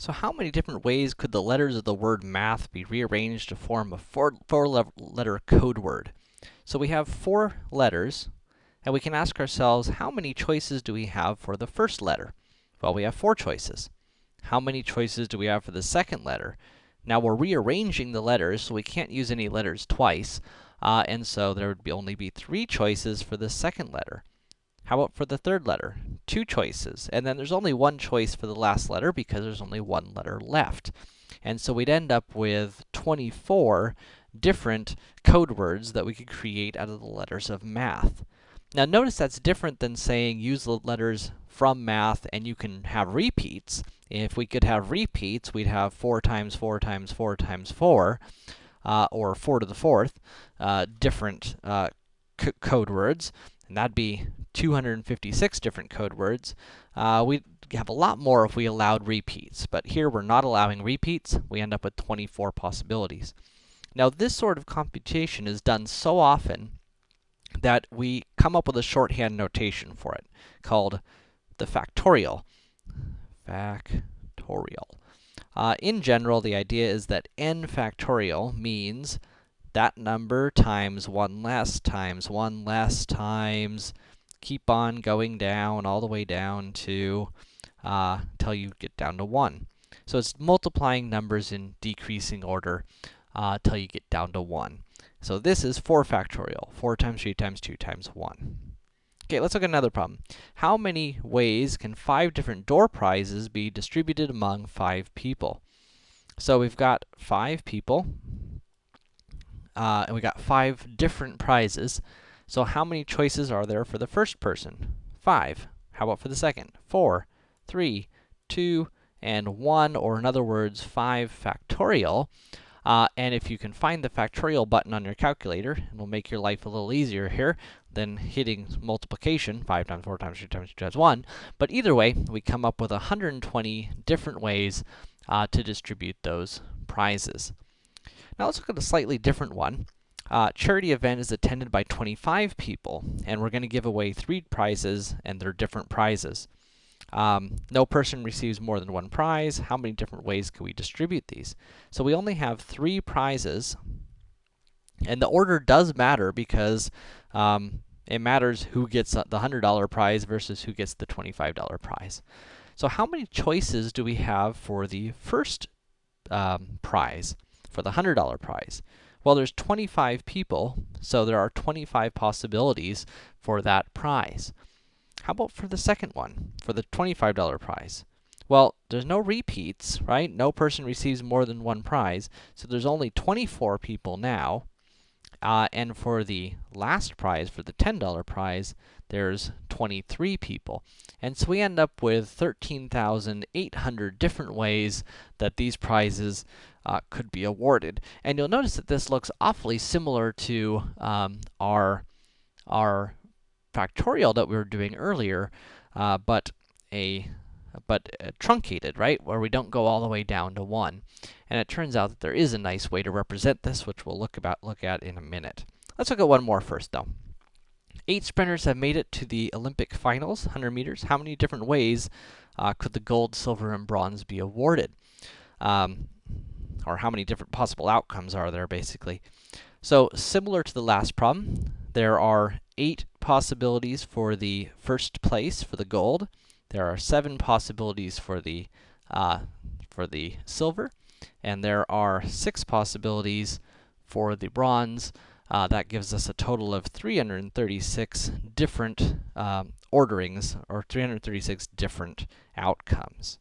So how many different ways could the letters of the word math be rearranged to form a four, four code word? So we have four letters, and we can ask ourselves, how many choices do we have for the first letter? Well, we have four choices. How many choices do we have for the second letter? Now, we're rearranging the letters, so we can't use any letters twice, uh, and so there would be only be three choices for the second letter. How about for the third letter? Two choices, and then there's only one choice for the last letter because there's only one letter left. And so we'd end up with 24 different code words that we could create out of the letters of math. Now notice that's different than saying use the letters from math and you can have repeats. If we could have repeats, we'd have 4 times 4 times 4 times 4, uh, or 4 to the 4th, uh, different uh, code words, and that'd be 256 different code words. Uh, we'd have a lot more if we allowed repeats, but here we're not allowing repeats. We end up with 24 possibilities. Now, this sort of computation is done so often that we come up with a shorthand notation for it, called the factorial. Factorial. Uh, in general, the idea is that n factorial means that number times 1 less times 1 less times keep on going down all the way down to uh, until you get down to 1. So it's multiplying numbers in decreasing order uh, till you get down to 1. So this is 4 factorial, 4 times 3 times 2 times 1. Okay, let's look at another problem. How many ways can 5 different door prizes be distributed among 5 people? So we've got 5 people, uh, and we got 5 different prizes. So how many choices are there for the first person? 5. How about for the second? Four, three, two, and 1, or in other words, 5 factorial. Uh, and if you can find the factorial button on your calculator, it'll make your life a little easier here than hitting multiplication, 5 times 4 times 3 times 2 times 1. But either way, we come up with 120 different ways uh, to distribute those prizes. Now let's look at a slightly different one. Uh, charity event is attended by 25 people, and we're going to give away three prizes, and they're different prizes. Um, no person receives more than one prize. How many different ways can we distribute these? So we only have three prizes, and the order does matter because um, it matters who gets the $100 prize versus who gets the $25 prize. So how many choices do we have for the first um, prize, for the $100 prize? Well, there's 25 people, so there are 25 possibilities for that prize. How about for the second one, for the $25 prize? Well, there's no repeats, right? No person receives more than one prize, so there's only 24 people now. Uh, and for the last prize, for the $10 prize, there's 23 people. And so we end up with 13,800 different ways that these prizes uh, could be awarded. And you'll notice that this looks awfully similar to um, our, our factorial that we were doing earlier, uh, but a but uh, truncated, right? Where we don't go all the way down to 1. And it turns out that there is a nice way to represent this, which we'll look about look at in a minute. Let's look at one more first, though. Eight sprinters have made it to the Olympic finals, 100 meters. How many different ways uh, could the gold, silver, and bronze be awarded? Um, or how many different possible outcomes are there, basically. So, similar to the last problem, there are eight possibilities for the first place, for the gold. There are seven possibilities for the, uh, for the silver. And there are six possibilities for the bronze. Uh, that gives us a total of 336 different um, orderings, or 336 different outcomes.